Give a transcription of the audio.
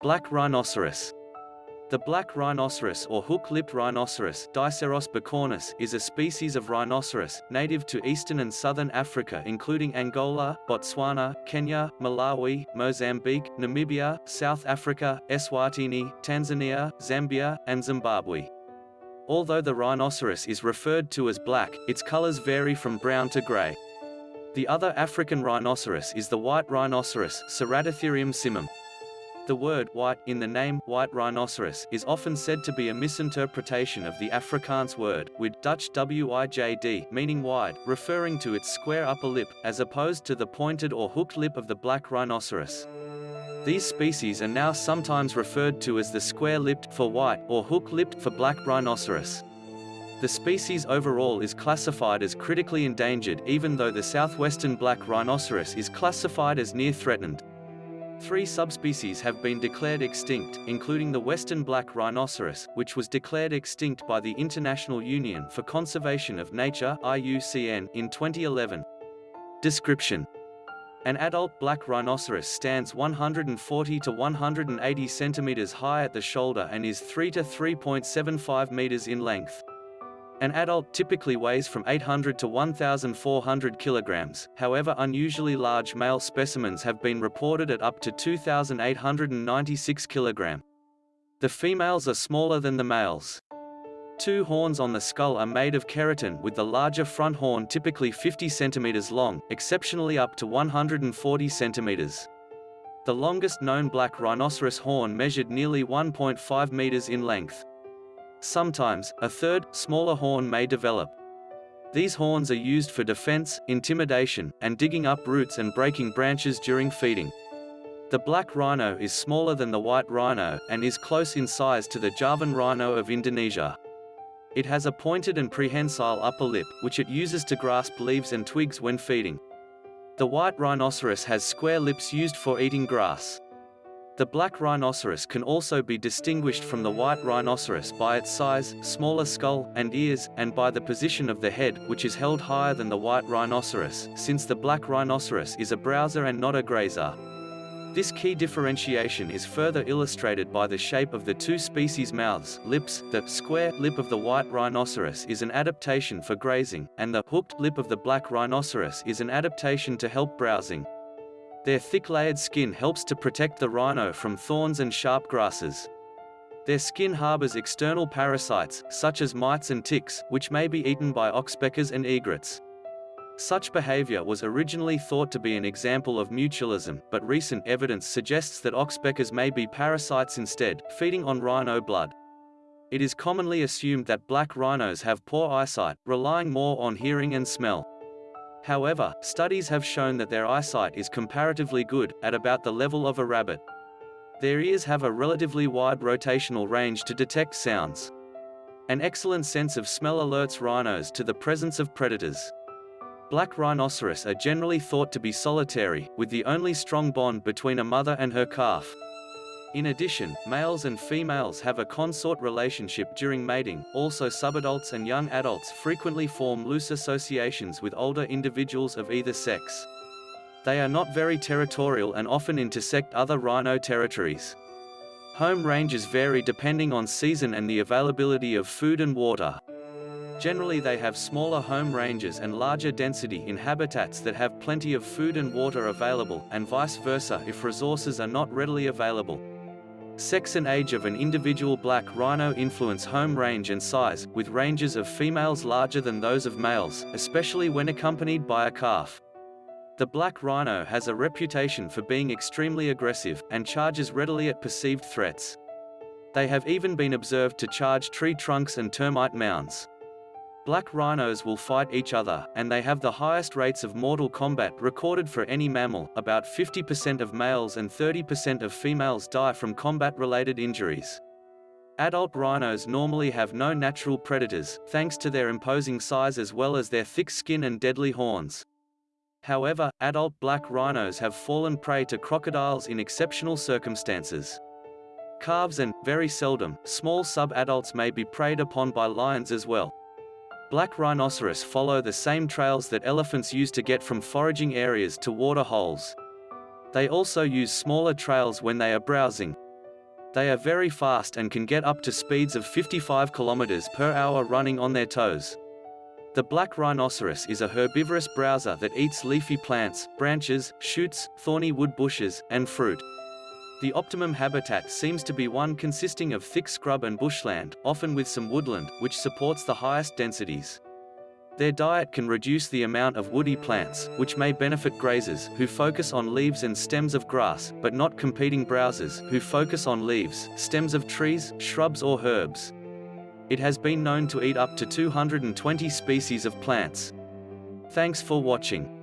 Black rhinoceros. The black rhinoceros or hook-lipped rhinoceros Diceros bicornis, is a species of rhinoceros, native to eastern and southern Africa including Angola, Botswana, Kenya, Malawi, Mozambique, Namibia, South Africa, Eswatini, Tanzania, Zambia, and Zimbabwe. Although the rhinoceros is referred to as black, its colors vary from brown to gray. The other African rhinoceros is the white rhinoceros Ceratotherium simum. The word white in the name white rhinoceros is often said to be a misinterpretation of the Afrikaans word with Dutch WIJD meaning wide, referring to its square upper lip, as opposed to the pointed or hooked lip of the black rhinoceros. These species are now sometimes referred to as the square-lipped for white or hook-lipped for black rhinoceros. The species overall is classified as critically endangered even though the southwestern black rhinoceros is classified as near threatened. Three subspecies have been declared extinct, including the western black rhinoceros, which was declared extinct by the International Union for Conservation of Nature IUCN in 2011. Description An adult black rhinoceros stands 140 to 180 centimeters high at the shoulder and is 3 to 3.75 meters in length. An adult typically weighs from 800 to 1,400 kilograms, however unusually large male specimens have been reported at up to 2,896 kilogram. The females are smaller than the males. Two horns on the skull are made of keratin with the larger front horn typically 50 centimeters long, exceptionally up to 140 centimeters. The longest known black rhinoceros horn measured nearly 1.5 meters in length. Sometimes, a third, smaller horn may develop. These horns are used for defense, intimidation, and digging up roots and breaking branches during feeding. The black rhino is smaller than the white rhino, and is close in size to the Javan rhino of Indonesia. It has a pointed and prehensile upper lip, which it uses to grasp leaves and twigs when feeding. The white rhinoceros has square lips used for eating grass. The black rhinoceros can also be distinguished from the white rhinoceros by its size, smaller skull, and ears, and by the position of the head, which is held higher than the white rhinoceros, since the black rhinoceros is a browser and not a grazer. This key differentiation is further illustrated by the shape of the two species' mouths, lips. The square lip of the white rhinoceros is an adaptation for grazing, and the hooked lip of the black rhinoceros is an adaptation to help browsing. Their thick layered skin helps to protect the rhino from thorns and sharp grasses. Their skin harbors external parasites, such as mites and ticks, which may be eaten by oxpeckers and egrets. Such behavior was originally thought to be an example of mutualism, but recent evidence suggests that oxpeckers may be parasites instead, feeding on rhino blood. It is commonly assumed that black rhinos have poor eyesight, relying more on hearing and smell. However, studies have shown that their eyesight is comparatively good, at about the level of a rabbit. Their ears have a relatively wide rotational range to detect sounds. An excellent sense of smell alerts rhinos to the presence of predators. Black rhinoceros are generally thought to be solitary, with the only strong bond between a mother and her calf. In addition, males and females have a consort relationship during mating, also subadults and young adults frequently form loose associations with older individuals of either sex. They are not very territorial and often intersect other rhino territories. Home ranges vary depending on season and the availability of food and water. Generally they have smaller home ranges and larger density in habitats that have plenty of food and water available, and vice versa if resources are not readily available. Sex and age of an individual black rhino influence home range and size, with ranges of females larger than those of males, especially when accompanied by a calf. The black rhino has a reputation for being extremely aggressive, and charges readily at perceived threats. They have even been observed to charge tree trunks and termite mounds. Black rhinos will fight each other, and they have the highest rates of mortal combat recorded for any mammal. About 50% of males and 30% of females die from combat-related injuries. Adult rhinos normally have no natural predators, thanks to their imposing size as well as their thick skin and deadly horns. However, adult black rhinos have fallen prey to crocodiles in exceptional circumstances. Calves and, very seldom, small sub-adults may be preyed upon by lions as well. Black rhinoceros follow the same trails that elephants use to get from foraging areas to water holes. They also use smaller trails when they are browsing. They are very fast and can get up to speeds of 55 km per hour running on their toes. The black rhinoceros is a herbivorous browser that eats leafy plants, branches, shoots, thorny wood bushes, and fruit. The optimum habitat seems to be one consisting of thick scrub and bushland, often with some woodland, which supports the highest densities. Their diet can reduce the amount of woody plants, which may benefit grazers, who focus on leaves and stems of grass, but not competing browsers, who focus on leaves, stems of trees, shrubs or herbs. It has been known to eat up to 220 species of plants. Thanks for watching.